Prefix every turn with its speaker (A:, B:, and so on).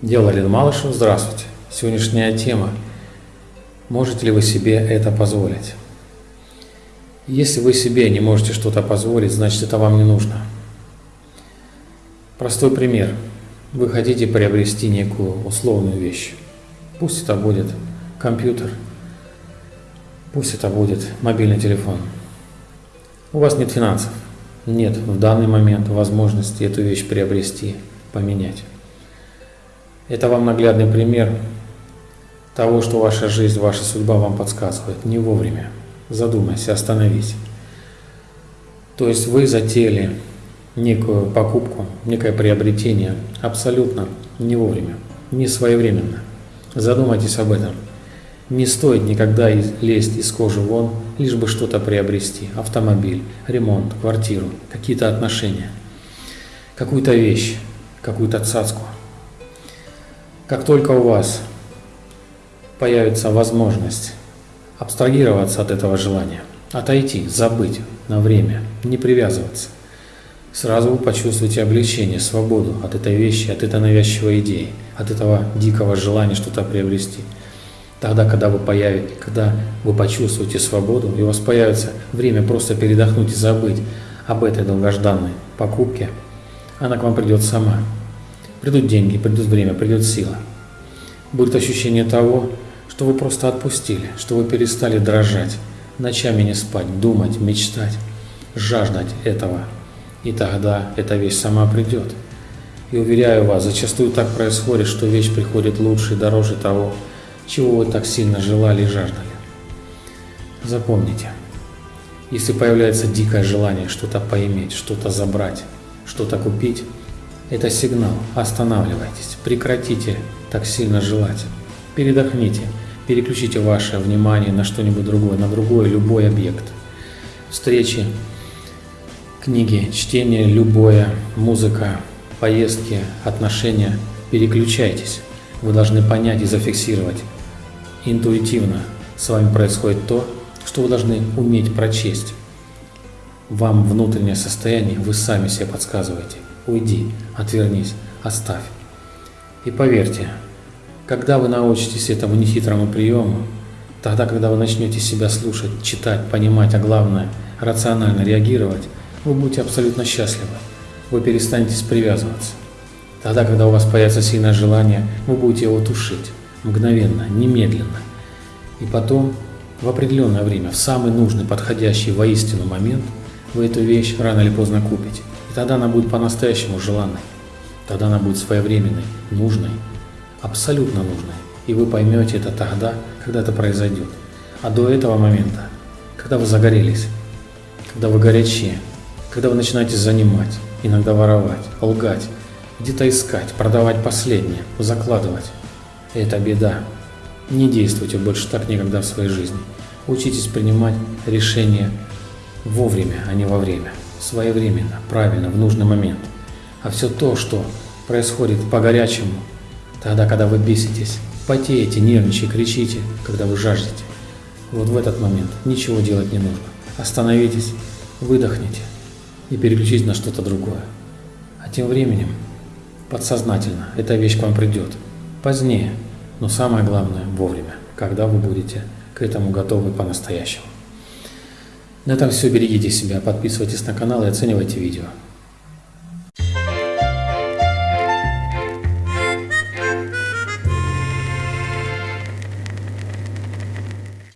A: Дело Лен Малышев, здравствуйте. Сегодняшняя тема. Можете ли вы себе это позволить? Если вы себе не можете что-то позволить, значит это вам не нужно. Простой пример. Вы хотите приобрести некую условную вещь. Пусть это будет компьютер, пусть это будет мобильный телефон. У вас нет финансов, нет в данный момент возможности эту вещь приобрести, поменять. Это вам наглядный пример того, что ваша жизнь, ваша судьба вам подсказывает не вовремя. Задумайся, остановись. То есть вы затеяли некую покупку, некое приобретение абсолютно не вовремя, не своевременно. Задумайтесь об этом. Не стоит никогда лезть из кожи вон, лишь бы что-то приобрести. Автомобиль, ремонт, квартиру, какие-то отношения, какую-то вещь, какую-то цацку. Как только у вас появится возможность абстрагироваться от этого желания, отойти, забыть на время, не привязываться, сразу вы почувствуете облегчение, свободу от этой вещи, от этой навязчивой идеи, от этого дикого желания что-то приобрести. Тогда, когда вы появите, когда вы почувствуете свободу, и у вас появится время просто передохнуть и забыть об этой долгожданной покупке, она к вам придет сама. Придут деньги, придет время, придет сила. Будет ощущение того, что вы просто отпустили, что вы перестали дрожать, ночами не спать, думать, мечтать, жаждать этого. И тогда эта вещь сама придет. И уверяю вас, зачастую так происходит, что вещь приходит лучше и дороже того, чего вы так сильно желали и жаждали. Запомните, если появляется дикое желание что-то поиметь, что-то забрать, что-то купить, это сигнал. Останавливайтесь, прекратите так сильно желать. Передохните, переключите ваше внимание на что-нибудь другое, на другой любой объект. Встречи, книги, чтение, любое, музыка, поездки, отношения. Переключайтесь. Вы должны понять и зафиксировать. Интуитивно с вами происходит то, что вы должны уметь прочесть. Вам внутреннее состояние вы сами себе подсказываете. Уйди, отвернись, оставь. И поверьте, когда вы научитесь этому нехитрому приему, тогда, когда вы начнете себя слушать, читать, понимать, а главное, рационально реагировать, вы будете абсолютно счастливы. Вы перестанете привязываться. Тогда, когда у вас появится сильное желание, вы будете его тушить. Мгновенно, немедленно. И потом, в определенное время, в самый нужный, подходящий воистину момент, вы эту вещь рано или поздно купите. Тогда она будет по-настоящему желанной. Тогда она будет своевременной, нужной, абсолютно нужной. И вы поймете это тогда, когда это произойдет. А до этого момента, когда вы загорелись, когда вы горячие, когда вы начинаете занимать, иногда воровать, лгать, где-то искать, продавать последнее, закладывать. Это беда. Не действуйте больше так никогда в своей жизни. Учитесь принимать решения вовремя, а не во время своевременно, правильно, в нужный момент. А все то, что происходит по-горячему, тогда, когда вы беситесь, потеете, нервничаете, кричите, когда вы жаждете, вот в этот момент ничего делать не нужно. Остановитесь, выдохните и переключитесь на что-то другое. А тем временем, подсознательно, эта вещь к вам придет. Позднее, но самое главное – вовремя, когда вы будете к этому готовы по-настоящему. На этом все. Берегите себя, подписывайтесь на канал и оценивайте видео.